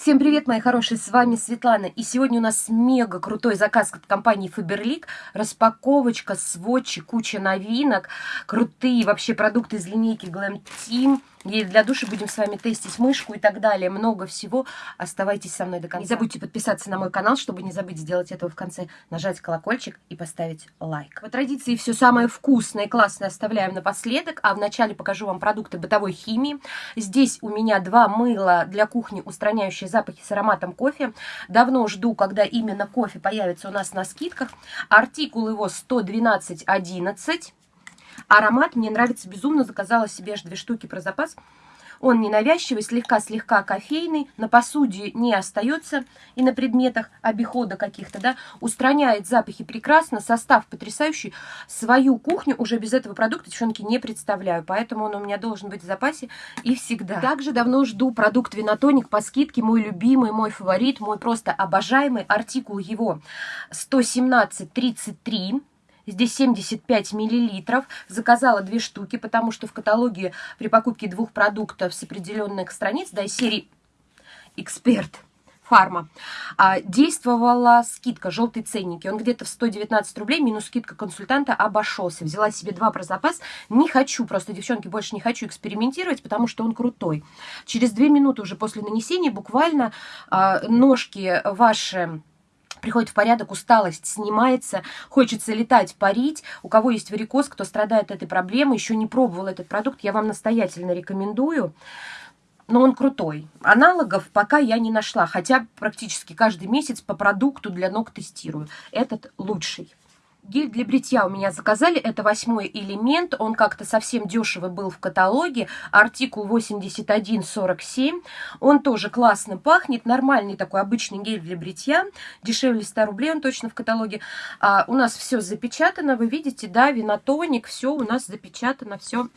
Всем привет, мои хорошие, с вами Светлана. И сегодня у нас мега крутой заказ от компании Faberlic. Распаковочка, сводчи, куча новинок, крутые вообще продукты из линейки Glam Team. И для души будем с вами тестить мышку и так далее. Много всего. Оставайтесь со мной до конца. Не забудьте подписаться на мой канал, чтобы не забыть сделать этого в конце. Нажать колокольчик и поставить лайк. По традиции все самое вкусное и классное оставляем напоследок. А вначале покажу вам продукты бытовой химии. Здесь у меня два мыла для кухни, устраняющие запахи с ароматом кофе. Давно жду, когда именно кофе появится у нас на скидках. Артикул его 112.11. Аромат мне нравится безумно, заказала себе аж две штуки про запас. Он ненавязчивый, слегка-слегка кофейный, на посуде не остается и на предметах обихода каких-то, да, устраняет запахи прекрасно, состав потрясающий. Свою кухню уже без этого продукта, девчонки, не представляю, поэтому он у меня должен быть в запасе и всегда. Также давно жду продукт Винотоник по скидке, мой любимый, мой фаворит, мой просто обожаемый артикул его 117.33 Здесь 75 миллилитров. Заказала две штуки, потому что в каталоге при покупке двух продуктов с определенных страниц, да, из серии «Эксперт», Фарма. А, действовала скидка, желтые ценники. Он где-то в 119 рублей, минус скидка консультанта, обошелся. Взяла себе два про запас. Не хочу, просто, девчонки, больше не хочу экспериментировать, потому что он крутой. Через две минуты уже после нанесения буквально а, ножки ваши приходит в порядок, усталость снимается, хочется летать, парить. У кого есть варикоз, кто страдает этой проблемой, еще не пробовал этот продукт, я вам настоятельно рекомендую. Но он крутой. Аналогов пока я не нашла, хотя практически каждый месяц по продукту для ног тестирую. Этот лучший. Гель для бритья у меня заказали, это восьмой элемент, он как-то совсем дешево был в каталоге, артикул 8147, он тоже классно пахнет, нормальный такой обычный гель для бритья, дешевле 100 рублей он точно в каталоге. А, у нас все запечатано, вы видите, да, винотоник, все у нас запечатано, все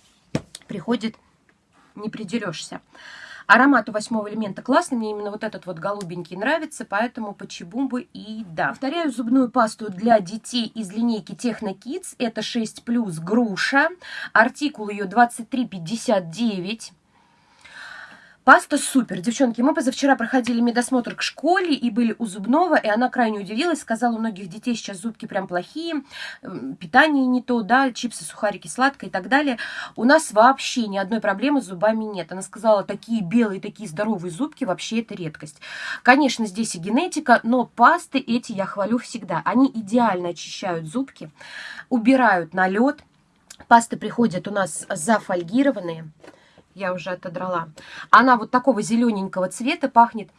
приходит, не придерешься. Аромат у восьмого элемента классный, мне именно вот этот вот голубенький нравится, поэтому почему бы и да. Повторяю, зубную пасту для детей из линейки Техно Kids, это 6 плюс груша, артикул ее 2359. Паста супер. Девчонки, мы позавчера проходили медосмотр к школе и были у зубного, и она крайне удивилась, сказала, у многих детей сейчас зубки прям плохие, питание не то, да, чипсы, сухарики, сладкое и так далее. У нас вообще ни одной проблемы с зубами нет. Она сказала, такие белые, такие здоровые зубки, вообще это редкость. Конечно, здесь и генетика, но пасты эти я хвалю всегда. Они идеально очищают зубки, убирают налет. Пасты приходят у нас зафольгированные я уже отодрала. Она вот такого зелененького цвета пахнет.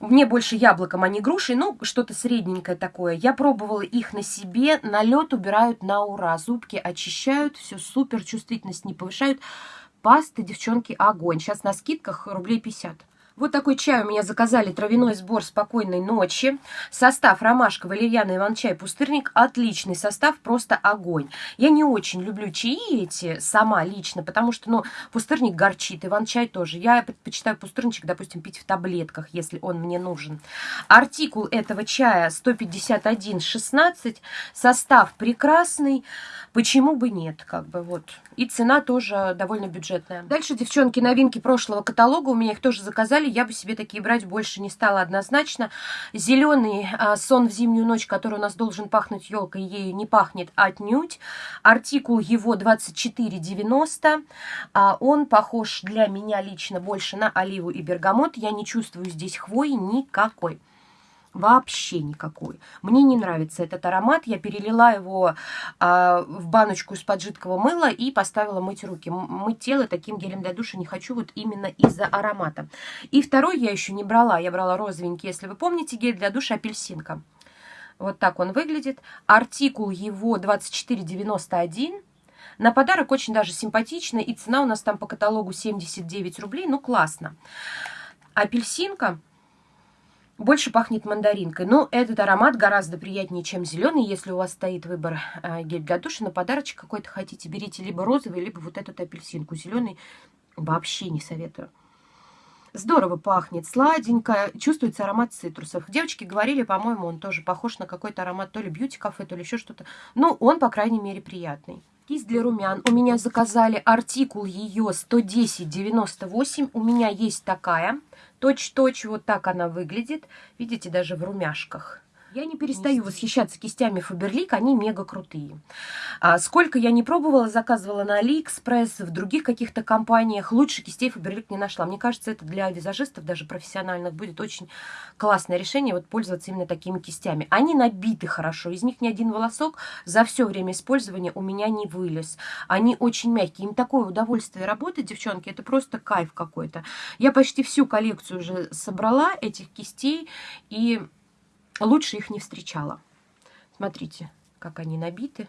Мне больше яблоком, а не грушей, ну, что-то средненькое такое. Я пробовала их на себе, налет убирают на ура. Зубки очищают, все супер, чувствительность не повышают. Пасты, девчонки, огонь. Сейчас на скидках рублей 50. Вот такой чай у меня заказали, травяной сбор спокойной ночи. Состав ромашка, валерьяна, иван-чай, пустырник. Отличный состав, просто огонь. Я не очень люблю чаи эти сама лично, потому что, ну, пустырник горчит, иван-чай тоже. Я предпочитаю пустырничек, допустим, пить в таблетках, если он мне нужен. Артикул этого чая 151,16. Состав прекрасный. Почему бы нет, как бы вот. И цена тоже довольно бюджетная. Дальше, девчонки, новинки прошлого каталога. У меня их тоже заказали далее. Я бы себе такие брать больше не стала однозначно. Зеленый а, сон в зимнюю ночь, который у нас должен пахнуть елкой, ею не пахнет отнюдь. Артикул его 24,90. А, он похож для меня лично больше на оливу и бергамот. Я не чувствую здесь хвои никакой. Вообще никакой. Мне не нравится этот аромат. Я перелила его а, в баночку из-под жидкого мыла и поставила мыть руки. Мыть тело таким гелем для душа не хочу вот именно из-за аромата. И второй я еще не брала. Я брала розовенький, если вы помните, гель для душа апельсинка. Вот так он выглядит. Артикул его 24,91. На подарок очень даже симпатично. И цена у нас там по каталогу 79 рублей. Ну, классно. Апельсинка больше пахнет мандаринкой. Но этот аромат гораздо приятнее, чем зеленый. Если у вас стоит выбор э, гель для душа, на подарочек какой-то хотите, берите либо розовый, либо вот этот апельсинку. Зеленый вообще не советую. Здорово пахнет, сладенько, чувствуется аромат цитрусов. Девочки говорили, по-моему, он тоже похож на какой-то аромат то ли бьюти-кафе, то ли еще что-то. Но он, по крайней мере, приятный. Кисть для румян. У меня заказали артикул ее 110,98. У меня есть такая Точь-точь вот так она выглядит. Видите, даже в румяшках. Я не перестаю восхищаться кистями Фаберлик, они мега крутые. А сколько я не пробовала, заказывала на Алиэкспресс, в других каких-то компаниях, лучше кистей Faberlic не нашла. Мне кажется, это для визажистов, даже профессиональных, будет очень классное решение, вот пользоваться именно такими кистями. Они набиты хорошо, из них ни один волосок за все время использования у меня не вылез. Они очень мягкие, им такое удовольствие работать, девчонки, это просто кайф какой-то. Я почти всю коллекцию уже собрала этих кистей, и лучше их не встречала. Смотрите, как они набиты.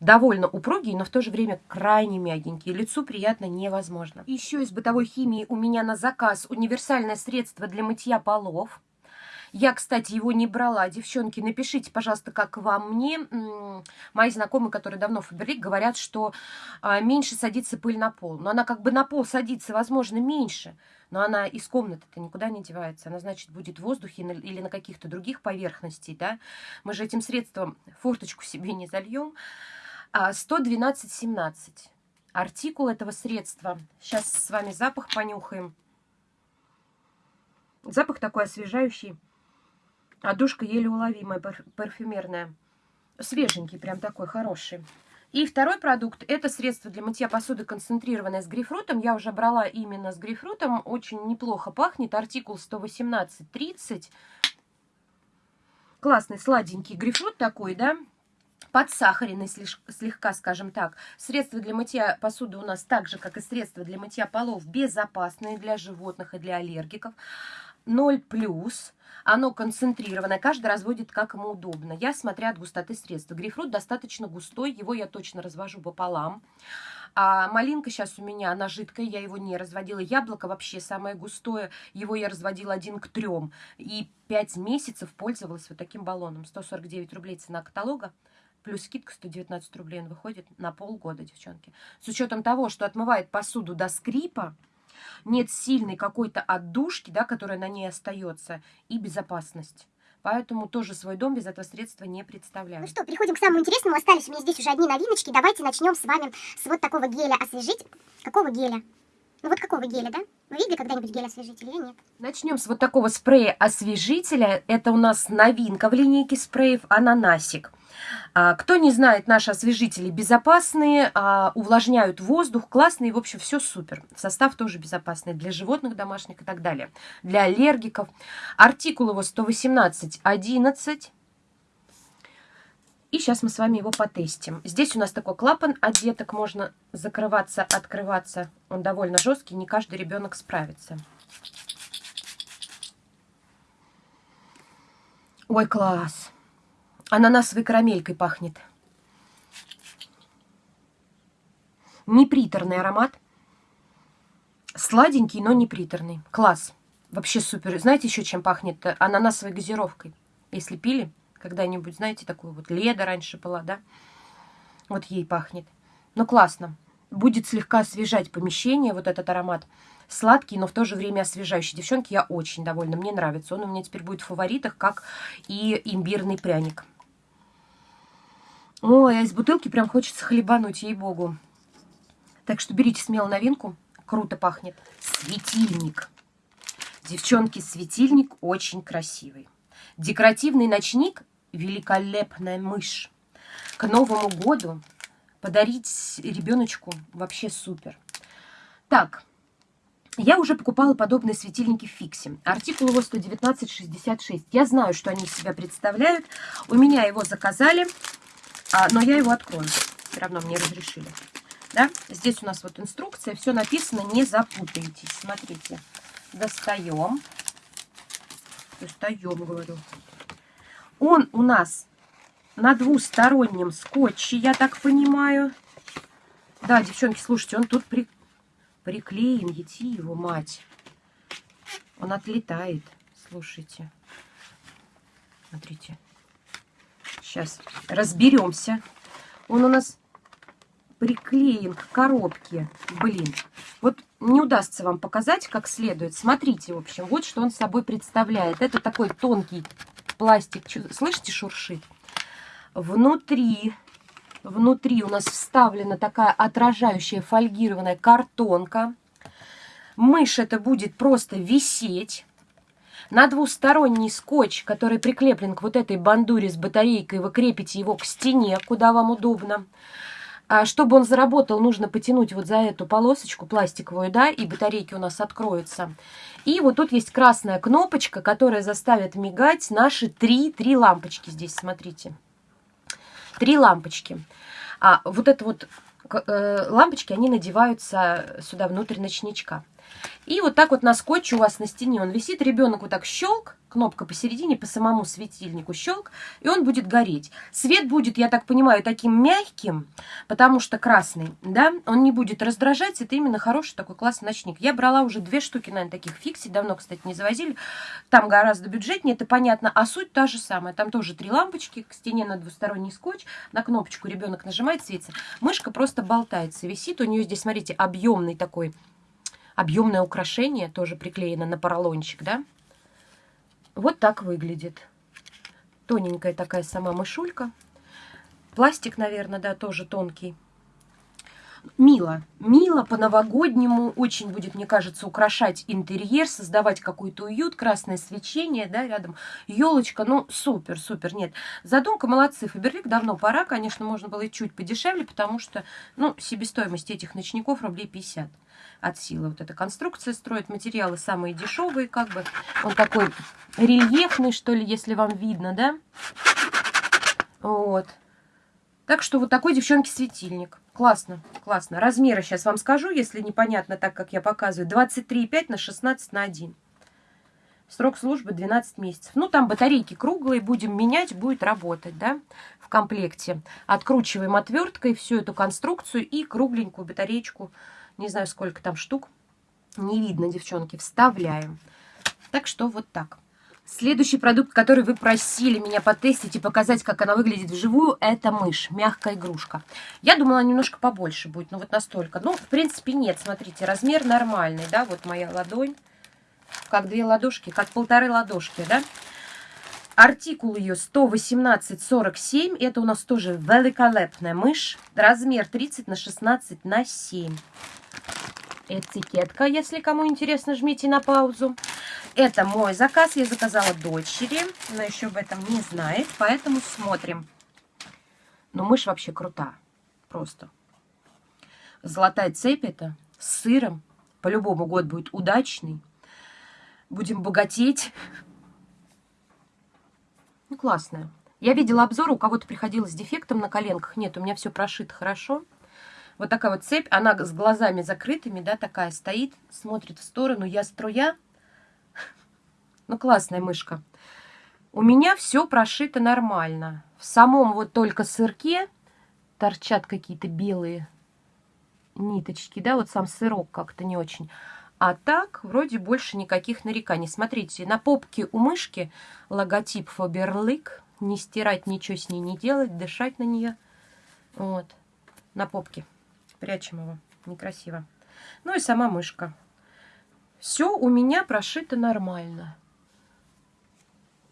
Довольно упругие, но в то же время крайне мягенькие. Лицу приятно невозможно. Еще из бытовой химии у меня на заказ универсальное средство для мытья полов. Я, кстати, его не брала. Девчонки, напишите, пожалуйста, как вам. Мне мои знакомые, которые давно Фаберлик, говорят, что а, меньше садится пыль на пол. Но она как бы на пол садится, возможно, меньше. Но она из комнаты-то никуда не девается. Она, значит, будет в воздухе или на каких-то других поверхностей, да. Мы же этим средством форточку себе не зальем. 112,17. А, Артикул этого средства. Сейчас с вами запах понюхаем. Запах такой освежающий. А душка еле уловимая, парфюмерная. Свеженький, прям такой хороший. И второй продукт – это средство для мытья посуды, концентрированное с грейпфрутом. Я уже брала именно с грейпфрутом. Очень неплохо пахнет. Артикул 118.30. Классный, сладенький грейпфрут такой, да? подсахаренный слегка, скажем так. Средства для мытья посуды у нас так же, как и средства для мытья полов, безопасные для животных и для аллергиков. 0 плюс. Оно концентрированное, каждый разводит как ему удобно. Я смотря от густоты средства. Грейпфрут достаточно густой, его я точно развожу пополам. А малинка сейчас у меня, она жидкая, я его не разводила. Яблоко вообще самое густое, его я разводила один к трем. И 5 месяцев пользовалась вот таким баллоном. 149 рублей цена каталога. Плюс скидка 119 рублей он выходит на полгода, девчонки. С учетом того, что отмывает посуду до скрипа, нет сильной какой-то отдушки, да, которая на ней остается, и безопасность. Поэтому тоже свой дом без этого средства не представляю. Ну что, переходим к самому интересному. Остались у меня здесь уже одни новиночки. Давайте начнем с вами с вот такого геля освежить. Какого геля? Ну вот какого геля, да? Вы видели когда-нибудь гель-освежитель или нет? Начнем с вот такого спрея-освежителя. Это у нас новинка в линейке спреев «Ананасик». А, кто не знает, наши освежители безопасные, а, увлажняют воздух, классные, в общем, все супер. Состав тоже безопасный для животных домашних и так далее. Для аллергиков. Артикул его 118.11. И сейчас мы с вами его потестим. Здесь у нас такой клапан от деток, можно закрываться, открываться. Он довольно жесткий, не каждый ребенок справится. Ой, класс! Ананасовой карамелькой пахнет. Неприторный аромат. Сладенький, но неприторный. Класс. Вообще супер. Знаете еще чем пахнет? Ананасовой газировкой. Если пили когда-нибудь, знаете, такую вот леда раньше была, да? Вот ей пахнет. Ну, классно. Будет слегка освежать помещение, вот этот аромат. Сладкий, но в то же время освежающий. Девчонки, я очень довольна. Мне нравится. Он у меня теперь будет в фаворитах, как и имбирный пряник. Ой, а из бутылки прям хочется хлебануть, ей-богу. Так что берите смело новинку. Круто пахнет. Светильник. Девчонки, светильник очень красивый. Декоративный ночник – великолепная мышь. К Новому году подарить ребеночку вообще супер. Так, я уже покупала подобные светильники в. Артикул его 119,66. Я знаю, что они из себя представляют. У меня его заказали. А, но я его открою. Все равно мне разрешили. Да? Здесь у нас вот инструкция. Все написано, не запутайтесь. Смотрите. Достаем. Достаем, говорю. Он у нас на двустороннем скотче, я так понимаю. Да, девчонки, слушайте, он тут при... приклеен. Ети его, мать. Он отлетает. Слушайте. Смотрите. Сейчас разберемся. Он у нас приклеен к коробке. Блин, вот не удастся вам показать как следует. Смотрите, в общем, вот что он собой представляет. Это такой тонкий пластик. Слышите, шуршит? Внутри, внутри у нас вставлена такая отражающая фольгированная картонка. Мышь это будет просто висеть. На двусторонний скотч, который прикреплен к вот этой бандуре с батарейкой, вы крепите его к стене, куда вам удобно. А чтобы он заработал, нужно потянуть вот за эту полосочку пластиковую, да, и батарейки у нас откроются. И вот тут есть красная кнопочка, которая заставит мигать наши три, три лампочки здесь, смотрите. Три лампочки. А вот это вот э, лампочки, они надеваются сюда внутрь ночничка. И вот так вот на скотче у вас на стене он висит, ребенок вот так щелк, кнопка посередине, по самому светильнику щелк, и он будет гореть. Свет будет, я так понимаю, таким мягким, потому что красный, да, он не будет раздражать, это именно хороший такой классный ночник. Я брала уже две штуки, наверное, таких фикси, давно, кстати, не завозили, там гораздо бюджетнее, это понятно, а суть та же самая, там тоже три лампочки, к стене на двусторонний скотч, на кнопочку ребенок нажимает, светится, мышка просто болтается, висит, у нее здесь, смотрите, объемный такой объемное украшение, тоже приклеено на поролончик, да. Вот так выглядит. Тоненькая такая сама мышулька. Пластик, наверное, да, тоже тонкий. Мило. Мило по-новогоднему очень будет, мне кажется, украшать интерьер, создавать какой-то уют, красное свечение, да, рядом елочка. Ну, супер, супер. Нет, задумка молодцы. Фаберлик давно пора, конечно, можно было и чуть подешевле, потому что, ну, себестоимость этих ночников рублей 50 от силы. Вот эта конструкция строит материалы самые дешевые, как бы. Он такой рельефный, что ли, если вам видно, да? Вот. Так что вот такой, девчонки, светильник. Классно, классно. Размеры сейчас вам скажу, если непонятно так, как я показываю. 23,5 на 16 на 1. Срок службы 12 месяцев. Ну, там батарейки круглые, будем менять, будет работать, да, в комплекте. Откручиваем отверткой всю эту конструкцию и кругленькую батареечку не знаю, сколько там штук. Не видно, девчонки. Вставляем. Так что вот так. Следующий продукт, который вы просили меня потестить и показать, как она выглядит вживую, это мышь, мягкая игрушка. Я думала, немножко побольше будет, но вот настолько. Ну, в принципе, нет, смотрите, размер нормальный, да, вот моя ладонь, как две ладошки, как полторы ладошки, да. Артикул ее 118,47, это у нас тоже великолепная мышь, размер 30 на 16 на 7 этикетка, если кому интересно, жмите на паузу. Это мой заказ, я заказала дочери, она еще об этом не знает, поэтому смотрим. Но мышь вообще крута, просто. Золотая цепь это с сыром, по-любому год будет удачный. Будем богатеть. Ну, классная. Я видела обзор, у кого-то приходилось с дефектом на коленках. Нет, у меня все прошито хорошо. Вот такая вот цепь, она с глазами закрытыми, да, такая стоит, смотрит в сторону. Я струя. Ну, классная мышка. У меня все прошито нормально. В самом вот только сырке торчат какие-то белые ниточки, да, вот сам сырок как-то не очень. А так, вроде больше никаких нареканий. Смотрите, на попке у мышки логотип Faberlic. Не стирать, ничего с ней не делать, дышать на нее. Вот, на попке. Прячем его. Некрасиво. Ну и сама мышка. Все у меня прошито нормально.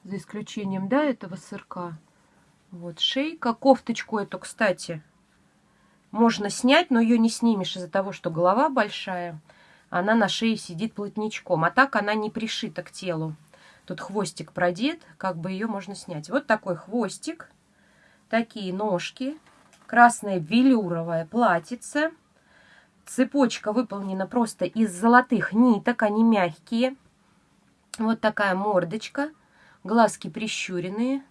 За исключением, да, этого сырка. Вот шейка. Кофточку эту, кстати, можно снять, но ее не снимешь из-за того, что голова большая. Она на шее сидит плотничком. А так она не пришита к телу. Тут хвостик продет, как бы ее можно снять. Вот такой хвостик. Такие ножки красное велюровое платьице. Цепочка выполнена просто из золотых ниток, они мягкие. Вот такая мордочка, глазки прищуренные.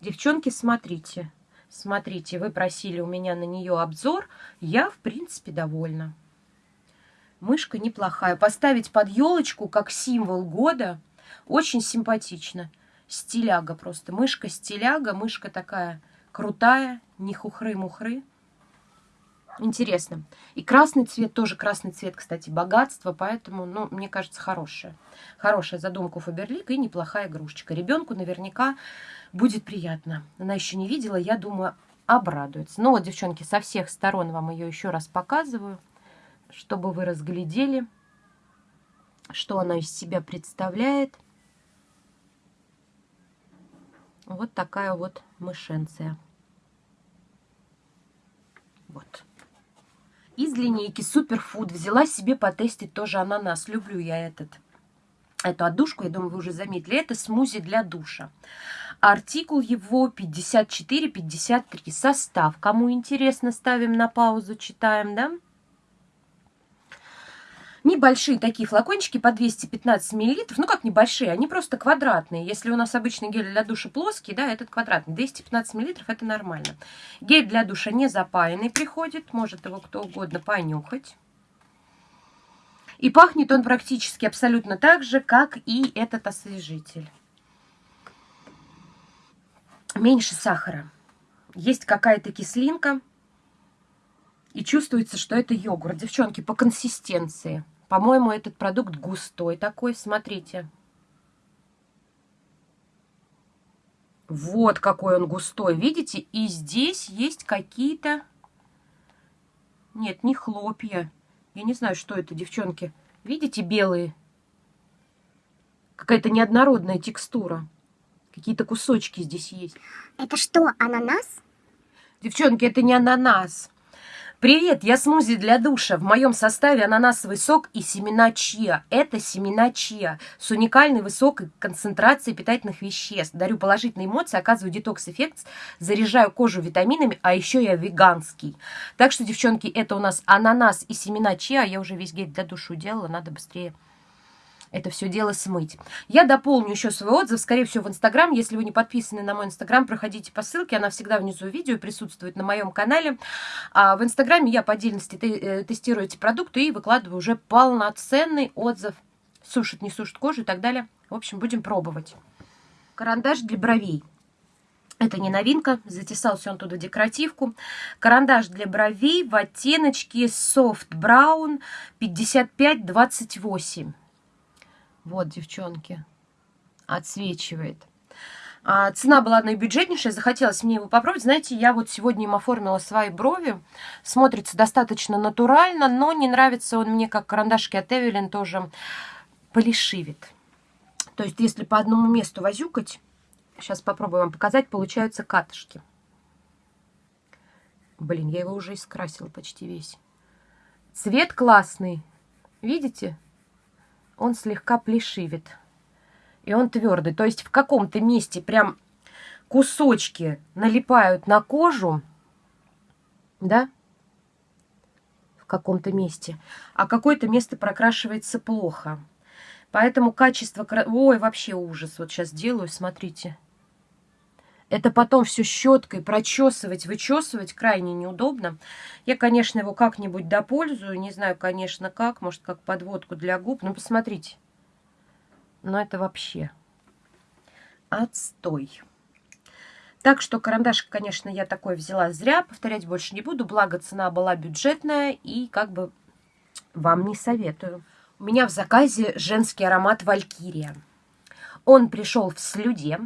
Девчонки, смотрите, смотрите, вы просили у меня на нее обзор, я, в принципе, довольна. Мышка неплохая. Поставить под елочку как символ года очень симпатично. Стиляга просто. Мышка-стиляга, мышка такая крутая, не хухры-мухры. Интересно. И красный цвет, тоже красный цвет, кстати, богатство, поэтому, ну, мне кажется, хорошая. Хорошая задумка Фаберлик и неплохая игрушечка. Ребенку наверняка будет приятно. Она еще не видела, я думаю, обрадуется. Ну вот, девчонки, со всех сторон вам ее еще раз показываю, чтобы вы разглядели, что она из себя представляет. Вот такая вот мышенция. Вот. из линейки Superfood. Взяла себе потестить тоже ананас. Люблю я этот, эту отдушку, я думаю, вы уже заметили. Это смузи для душа. Артикул его 54-53. Состав. Кому интересно, ставим на паузу, читаем, да? Небольшие такие флакончики по 215 миллилитров. Ну, как небольшие, они просто квадратные. Если у нас обычный гель для душа плоский, да, этот квадратный. 215 миллилитров это нормально. Гель для душа не запаянный приходит. Может его кто угодно понюхать. И пахнет он практически абсолютно так же, как и этот освежитель. Меньше сахара. Есть какая-то кислинка. И чувствуется, что это йогурт. Девчонки, по консистенции. По-моему, этот продукт густой такой. Смотрите. Вот какой он густой. Видите? И здесь есть какие-то... Нет, не хлопья. Я не знаю, что это, девчонки. Видите, белые? Какая-то неоднородная текстура. Какие-то кусочки здесь есть. Это что, ананас? Девчонки, это не ананас. Привет, я смузи для душа. В моем составе ананасовый сок и семена чиа. Это семена чиа с уникальной высокой концентрацией питательных веществ. Дарю положительные эмоции, оказываю детокс-эффект, заряжаю кожу витаминами, а еще я веганский. Так что, девчонки, это у нас ананас и семена чиа. Я уже весь гель для души делала, надо быстрее это все дело смыть. Я дополню еще свой отзыв, скорее всего, в Инстаграм. Если вы не подписаны на мой Инстаграм, проходите по ссылке, она всегда внизу видео присутствует на моем канале. А в Инстаграме я по отдельности э, тестирую эти продукты и выкладываю уже полноценный отзыв. Сушит, не сушит кожу и так далее. В общем, будем пробовать. Карандаш для бровей. Это не новинка, затесался он туда декоративку. Карандаш для бровей в оттеночке Soft Brown 5528. Вот, девчонки, отсвечивает. А, цена была наибюджетнейшая, захотелось мне его попробовать. Знаете, я вот сегодня им оформила свои брови. Смотрится достаточно натурально, но не нравится он мне, как карандашки от Эвелин, тоже полишивит. То есть, если по одному месту возюкать, сейчас попробую вам показать, получаются катышки. Блин, я его уже искрасила почти весь. Цвет классный. Видите? Он слегка плешивит. И он твердый. То есть в каком-то месте прям кусочки налипают на кожу, да, в каком-то месте, а какое-то место прокрашивается плохо. Поэтому качество... Ой, вообще ужас. Вот сейчас делаю, смотрите. Это потом все щеткой прочесывать, вычесывать крайне неудобно. Я, конечно, его как-нибудь допользую. Не знаю, конечно, как. Может, как подводку для губ. Ну, посмотрите. Но это вообще отстой. Так что карандашик, конечно, я такой взяла зря. Повторять больше не буду. Благо, цена была бюджетная. И как бы вам не советую. У меня в заказе женский аромат Валькирия. Он пришел в слюде.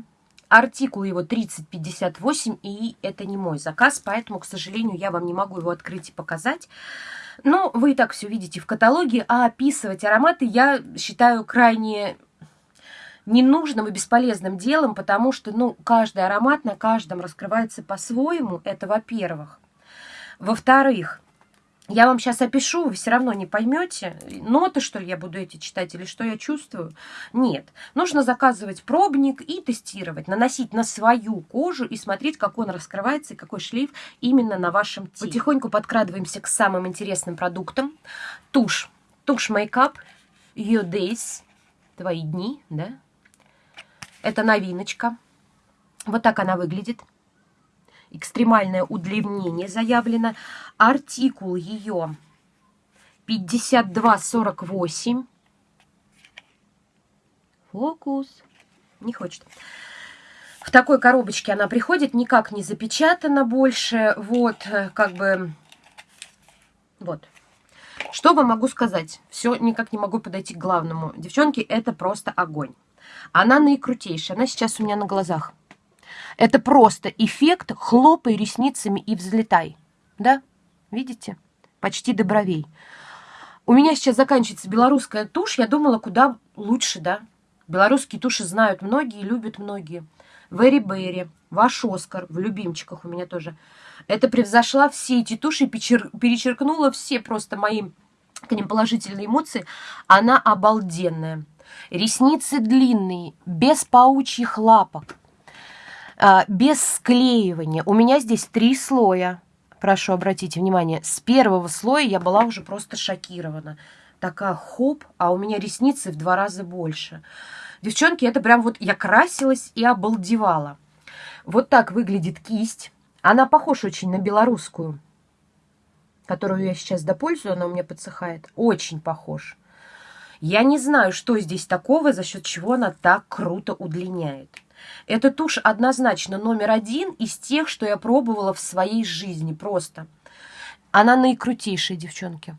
Артикул его 3058, и это не мой заказ, поэтому, к сожалению, я вам не могу его открыть и показать. Но вы и так все видите в каталоге, а описывать ароматы я считаю крайне ненужным и бесполезным делом, потому что, ну, каждый аромат на каждом раскрывается по-своему, это во-первых. Во-вторых, я вам сейчас опишу, вы все равно не поймете, ноты, что ли, я буду эти читать, или что я чувствую. Нет. Нужно заказывать пробник и тестировать, наносить на свою кожу и смотреть, как он раскрывается и какой шлейф именно на вашем теле. Потихоньку подкрадываемся к самым интересным продуктам. Тушь. Тушь мейкап. Your Days. Твои дни, да? Это новиночка. Вот так она выглядит экстремальное удлинение заявлено. Артикул ее 5248. Фокус. Не хочет. В такой коробочке она приходит, никак не запечатана больше. Вот, как бы... Вот. Что вам могу сказать? Все, никак не могу подойти к главному. Девчонки, это просто огонь. Она наикрутейшая. Она сейчас у меня на глазах. Это просто эффект хлопай ресницами и взлетай. Да? Видите? Почти до бровей. У меня сейчас заканчивается белорусская тушь. Я думала, куда лучше, да? Белорусские туши знают многие, любят многие. Вэри Берри, ваш Оскар, в любимчиках у меня тоже. Это превзошла все эти туши, перечеркнула все просто мои к ним положительные эмоции. Она обалденная. Ресницы длинные, без паучьих лапок, без склеивания. У меня здесь три слоя. Прошу обратить внимание. С первого слоя я была уже просто шокирована. Такая хоп, а у меня ресницы в два раза больше. Девчонки, это прям вот я красилась и обалдевала. Вот так выглядит кисть. Она похожа очень на белорусскую, которую я сейчас допользую, она у меня подсыхает. Очень похож. Я не знаю, что здесь такого, за счет чего она так круто удлиняет. Эта тушь однозначно номер один из тех, что я пробовала в своей жизни просто. Она наикрутейшая, девчонки.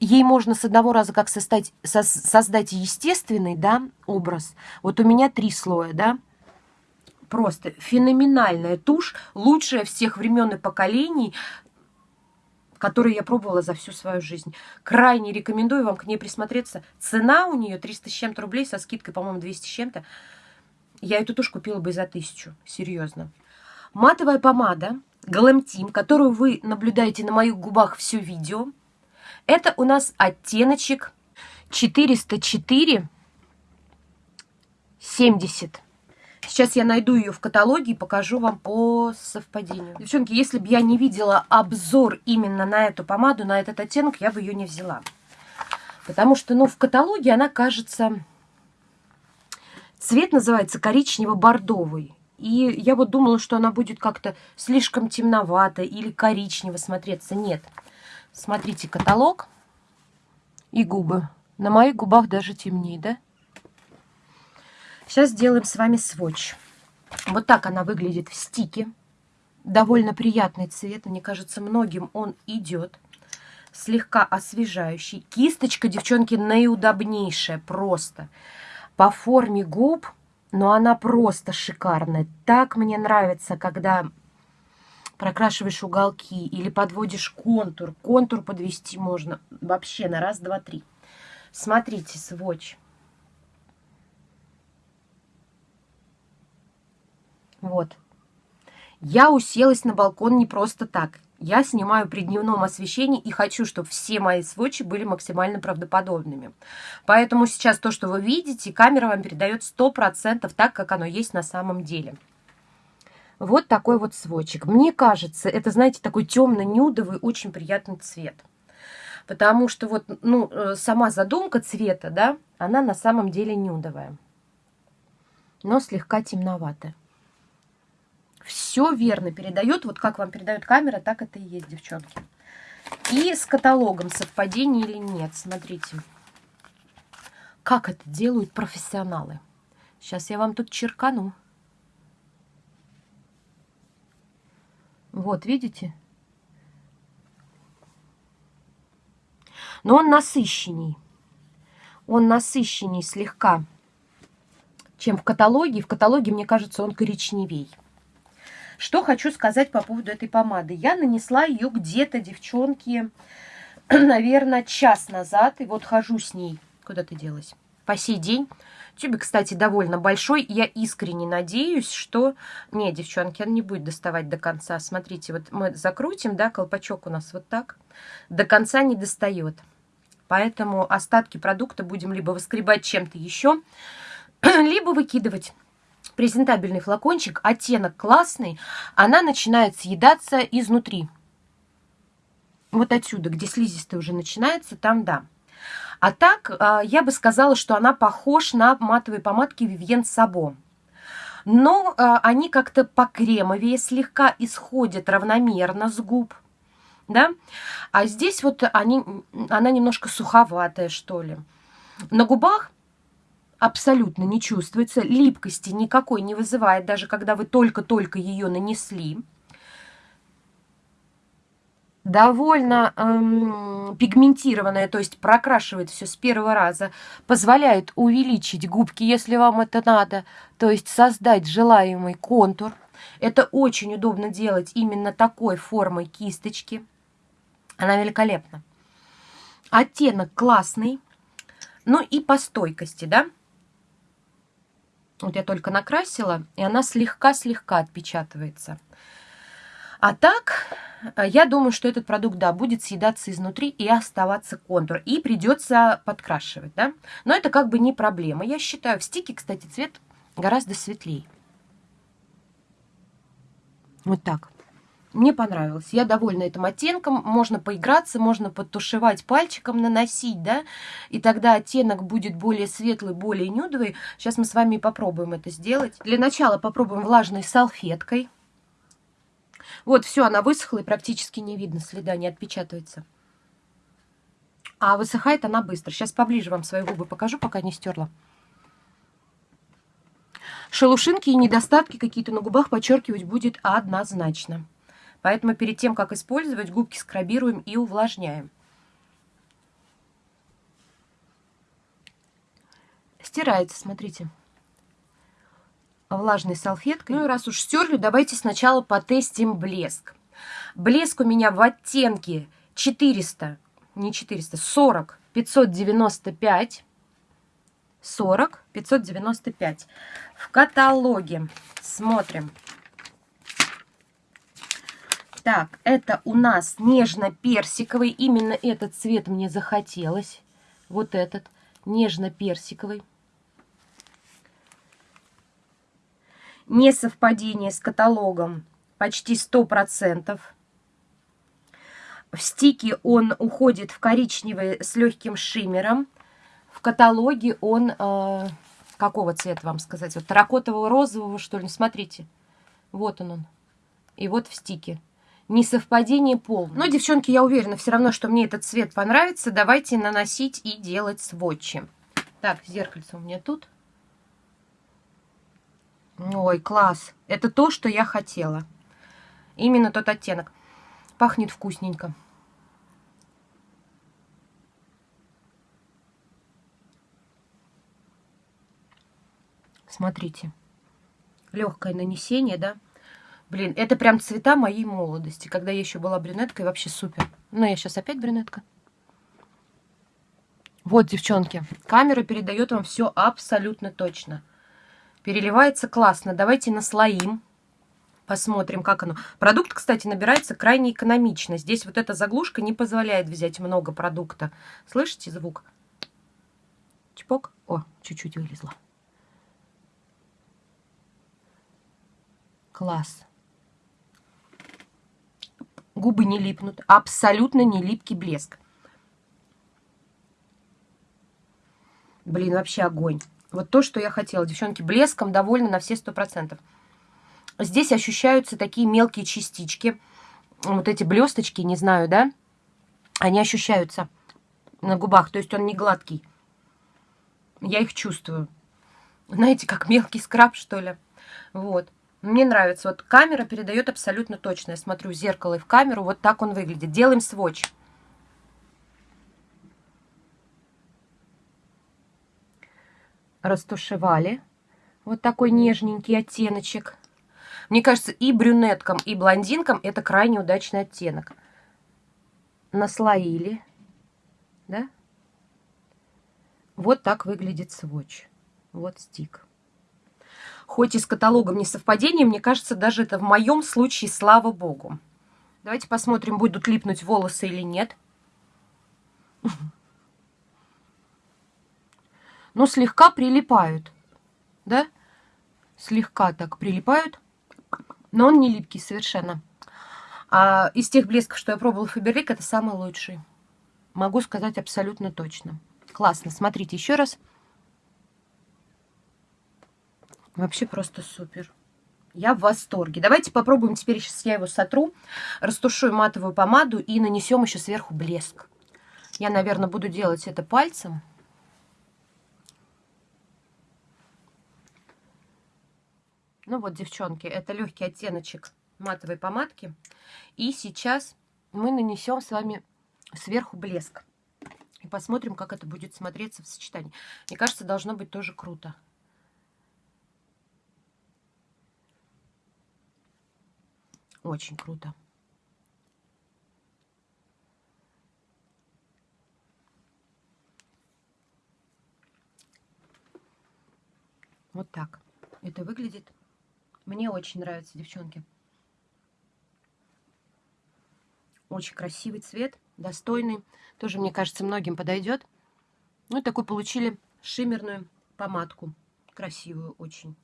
Ей можно с одного раза как создать, со, создать естественный да, образ. Вот у меня три слоя, да, просто феноменальная тушь, лучшая всех времен и поколений, которые я пробовала за всю свою жизнь. Крайне рекомендую вам к ней присмотреться. Цена у нее 300 с чем-то рублей, со скидкой, по-моему, 200 с чем-то. Я эту тушь купила бы за тысячу, серьезно. Матовая помада Glam Team, которую вы наблюдаете на моих губах все видео. Это у нас оттеночек 404 70. Сейчас я найду ее в каталоге и покажу вам по совпадению. Девчонки, если бы я не видела обзор именно на эту помаду, на этот оттенок, я бы ее не взяла. Потому что, ну, в каталоге она кажется... Цвет называется коричнево-бордовый. И я вот думала, что она будет как-то слишком темновато или коричнево смотреться. Нет. Смотрите каталог и губы. На моих губах даже темнее, да? Сейчас сделаем с вами сводч. Вот так она выглядит в стике. Довольно приятный цвет. Мне кажется, многим он идет. Слегка освежающий. Кисточка, девчонки, наиудобнейшая просто. По форме губ, но она просто шикарная. Так мне нравится, когда прокрашиваешь уголки или подводишь контур. Контур подвести можно вообще на раз, два, три. Смотрите, сводч. Вот. Я уселась на балкон не просто так. Я снимаю при дневном освещении и хочу, чтобы все мои сводчи были максимально правдоподобными. Поэтому сейчас то, что вы видите, камера вам передает 100% так, как оно есть на самом деле. Вот такой вот сводчик. Мне кажется, это, знаете, такой темно-нюдовый, очень приятный цвет. Потому что вот, ну, э, сама задумка цвета, да, она на самом деле нюдовая. Но слегка темноватая все верно передает. Вот как вам передает камера, так это и есть, девчонки. И с каталогом совпадение или нет. Смотрите, как это делают профессионалы. Сейчас я вам тут черкану. Вот, видите? Но он насыщенней. Он насыщенней слегка, чем в каталоге. В каталоге, мне кажется, он коричневей. Что хочу сказать по поводу этой помады. Я нанесла ее где-то, девчонки, наверное, час назад. И вот хожу с ней. Куда ты делась? По сей день. Тюбик, кстати, довольно большой. Я искренне надеюсь, что... Не, девчонки, он не будет доставать до конца. Смотрите, вот мы закрутим, да, колпачок у нас вот так. До конца не достает. Поэтому остатки продукта будем либо выскребать чем-то еще, либо выкидывать презентабельный флакончик, оттенок классный, она начинает съедаться изнутри. Вот отсюда, где слизистая уже начинается, там да. А так, а, я бы сказала, что она похож на матовые помадки Vivienne Sabo. Но а, они как-то покремовее слегка исходят равномерно с губ. Да? А здесь вот они, она немножко суховатая, что ли. На губах абсолютно не чувствуется, липкости никакой не вызывает, даже когда вы только-только ее нанесли. Довольно эм, пигментированная, то есть прокрашивает все с первого раза, позволяет увеличить губки, если вам это надо, то есть создать желаемый контур. Это очень удобно делать именно такой формой кисточки. Она великолепна. Оттенок классный. Ну и по стойкости, да? Вот я только накрасила, и она слегка-слегка отпечатывается. А так, э, я думаю, что этот продукт, да, будет съедаться изнутри и оставаться контур. И придется подкрашивать, да. Но это как бы не проблема. Я считаю, в стике, кстати, цвет гораздо светлее. Вот так. Мне понравилось. Я довольна этим оттенком. Можно поиграться, можно подтушевать пальчиком, наносить, да, и тогда оттенок будет более светлый, более нюдовый. Сейчас мы с вами попробуем это сделать. Для начала попробуем влажной салфеткой. Вот, все, она высохла и практически не видно, следа не отпечатывается. А высыхает она быстро. Сейчас поближе вам свои губы покажу, пока не стерла. Шелушинки и недостатки какие-то на губах подчеркивать будет однозначно. Поэтому перед тем, как использовать, губки скрабируем и увлажняем. Стирается, смотрите. Влажной салфеткой. Ну и раз уж стерли, давайте сначала потестим блеск. Блеск у меня в оттенке 400, не 400, 40, 595. 40, 595. В каталоге смотрим. Так, это у нас нежно-персиковый. Именно этот цвет мне захотелось. Вот этот, нежно-персиковый. Несовпадение с каталогом почти 100%. В стике он уходит в коричневый с легким шиммером. В каталоге он... Э, какого цвета вам сказать? Вот таракотового розового, что ли? Смотрите. Вот он он. И вот в стике несовпадение полное. Но, девчонки, я уверена все равно, что мне этот цвет понравится. Давайте наносить и делать сводчи. Так, зеркальце у меня тут. Ой, класс. Это то, что я хотела. Именно тот оттенок. Пахнет вкусненько. Смотрите. Легкое нанесение, да? Блин, это прям цвета моей молодости, когда я еще была брюнеткой, вообще супер. Но я сейчас опять брюнетка. Вот, девчонки, камера передает вам все абсолютно точно. Переливается классно. Давайте наслоим. Посмотрим, как оно. Продукт, кстати, набирается крайне экономично. Здесь вот эта заглушка не позволяет взять много продукта. Слышите звук? Чпок. О, чуть-чуть вылезла. Класс губы не липнут, абсолютно не липкий блеск. Блин, вообще огонь. Вот то, что я хотела. Девчонки, блеском довольны на все сто процентов. Здесь ощущаются такие мелкие частички. Вот эти блесточки, не знаю, да? Они ощущаются на губах. То есть он не гладкий. Я их чувствую. Знаете, как мелкий скраб, что ли. Вот. Мне нравится. Вот камера передает абсолютно точно. Я смотрю в зеркало и в камеру. Вот так он выглядит. Делаем сводч. Растушевали. Вот такой нежненький оттеночек. Мне кажется, и брюнеткам, и блондинкам это крайне удачный оттенок. Наслоили. Да? Вот так выглядит сводч. Вот стик хоть и с каталогом не совпадение, мне кажется, даже это в моем случае, слава богу. Давайте посмотрим, будут липнуть волосы или нет. Ну, слегка прилипают, да? Слегка так прилипают, но он не липкий совершенно. А из тех блесков, что я пробовала Фаберлик, это самый лучший. Могу сказать абсолютно точно. Классно. Смотрите еще раз. Вообще просто супер. Я в восторге. Давайте попробуем теперь, сейчас я его сотру, растушую матовую помаду и нанесем еще сверху блеск. Я, наверное, буду делать это пальцем. Ну вот, девчонки, это легкий оттеночек матовой помадки. И сейчас мы нанесем с вами сверху блеск. И посмотрим, как это будет смотреться в сочетании. Мне кажется, должно быть тоже круто. Очень круто. Вот так это выглядит. Мне очень нравится, девчонки. Очень красивый цвет, достойный. Тоже, мне кажется, многим подойдет. Ну и такой получили шиммерную помадку. Красивую очень.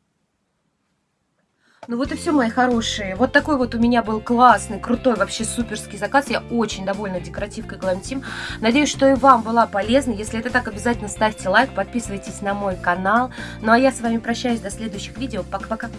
Ну вот и все, мои хорошие. Вот такой вот у меня был классный, крутой, вообще суперский заказ. Я очень довольна декоративкой Glam Team. Надеюсь, что и вам была полезна. Если это так, обязательно ставьте лайк, подписывайтесь на мой канал. Ну а я с вами прощаюсь до следующих видео. Пока-пока.